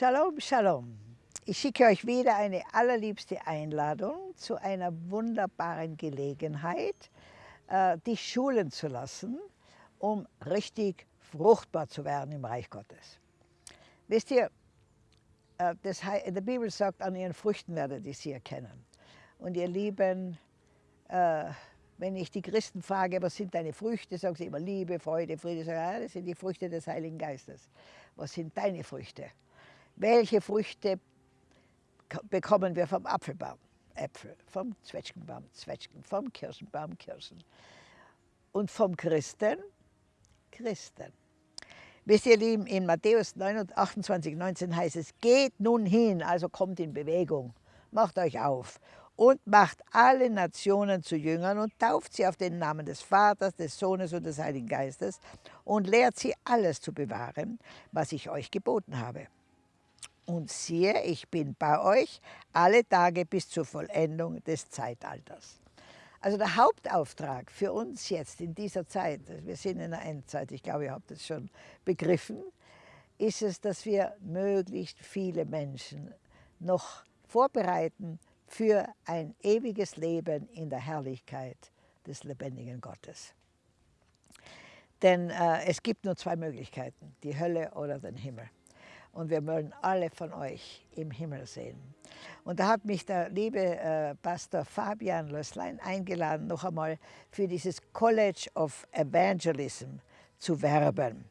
Shalom, Shalom. Ich schicke euch wieder eine allerliebste Einladung zu einer wunderbaren Gelegenheit, äh, dich schulen zu lassen, um richtig fruchtbar zu werden im Reich Gottes. Wisst ihr, äh, das, in der Bibel sagt, an ihren Früchten werdet ihr sie erkennen. Und ihr Lieben, äh, wenn ich die Christen frage, was sind deine Früchte, sagen sie immer Liebe, Freude, Friede. Sagen, ja, das sind die Früchte des Heiligen Geistes. Was sind deine Früchte? Welche Früchte bekommen wir vom Apfelbaum? Äpfel, vom Zwetschgenbaum, Zwetschgen, vom Kirschenbaum, Kirschen. Und vom Christen, Christen. Wisst ihr, Lieben, in Matthäus 28, 19 heißt es, geht nun hin, also kommt in Bewegung, macht euch auf und macht alle Nationen zu Jüngern und tauft sie auf den Namen des Vaters, des Sohnes und des Heiligen Geistes und lehrt sie alles zu bewahren, was ich euch geboten habe. Und siehe, ich bin bei euch alle Tage bis zur Vollendung des Zeitalters. Also der Hauptauftrag für uns jetzt in dieser Zeit, wir sind in der Endzeit, ich glaube, ihr habt es schon begriffen, ist es, dass wir möglichst viele Menschen noch vorbereiten für ein ewiges Leben in der Herrlichkeit des lebendigen Gottes. Denn äh, es gibt nur zwei Möglichkeiten, die Hölle oder den Himmel und wir wollen alle von euch im Himmel sehen. Und da hat mich der liebe äh, Pastor Fabian Lösslein eingeladen, noch einmal für dieses College of Evangelism zu werben.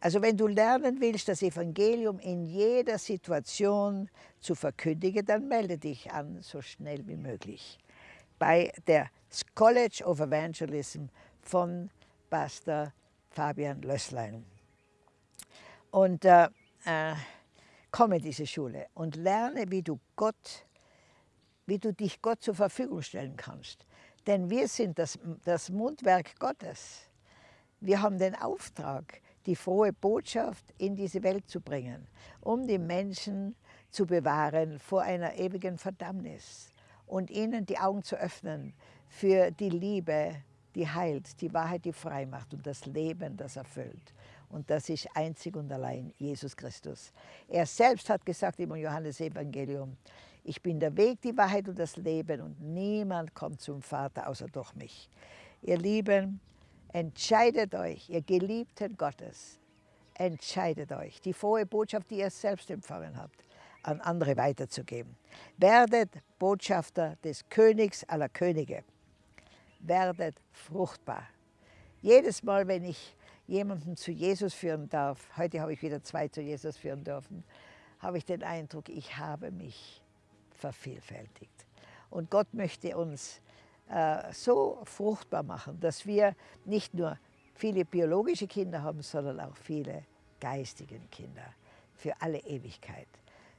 Also wenn du lernen willst, das Evangelium in jeder Situation zu verkündigen, dann melde dich an, so schnell wie möglich, bei der College of Evangelism von Pastor Fabian Lösslein. Und äh, äh, komme in diese Schule und lerne, wie du Gott, wie du dich Gott zur Verfügung stellen kannst. Denn wir sind das, das Mundwerk Gottes. Wir haben den Auftrag, die frohe Botschaft in diese Welt zu bringen, um die Menschen zu bewahren vor einer ewigen Verdammnis und ihnen die Augen zu öffnen für die Liebe, die heilt, die Wahrheit, die frei macht und das Leben, das erfüllt. Und das ist einzig und allein Jesus Christus. Er selbst hat gesagt im Johannesevangelium, ich bin der Weg, die Wahrheit und das Leben und niemand kommt zum Vater außer durch mich. Ihr Lieben, entscheidet euch, ihr Geliebten Gottes, entscheidet euch, die frohe Botschaft, die ihr selbst empfangen habt, an andere weiterzugeben. Werdet Botschafter des Königs aller Könige. Werdet fruchtbar. Jedes Mal, wenn ich jemanden zu Jesus führen darf, heute habe ich wieder zwei zu Jesus führen dürfen, habe ich den Eindruck, ich habe mich vervielfältigt. Und Gott möchte uns äh, so fruchtbar machen, dass wir nicht nur viele biologische Kinder haben, sondern auch viele geistige Kinder für alle Ewigkeit.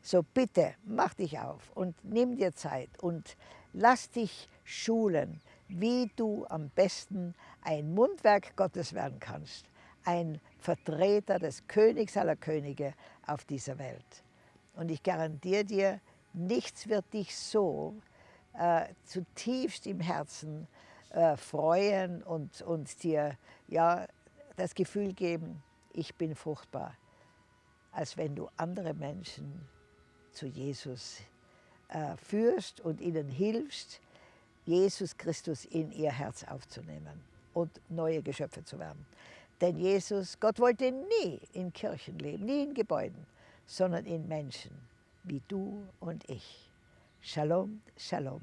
So bitte, mach dich auf und nimm dir Zeit und lass dich schulen, wie du am besten ein Mundwerk Gottes werden kannst ein Vertreter des Königs aller Könige auf dieser Welt. Und ich garantiere dir, nichts wird dich so äh, zutiefst im Herzen äh, freuen und, und dir ja, das Gefühl geben, ich bin fruchtbar, als wenn du andere Menschen zu Jesus äh, führst und ihnen hilfst, Jesus Christus in ihr Herz aufzunehmen und neue Geschöpfe zu werden. Denn Jesus, Gott wollte nie in Kirchen leben, nie in Gebäuden, sondern in Menschen wie du und ich. Shalom, Shalom.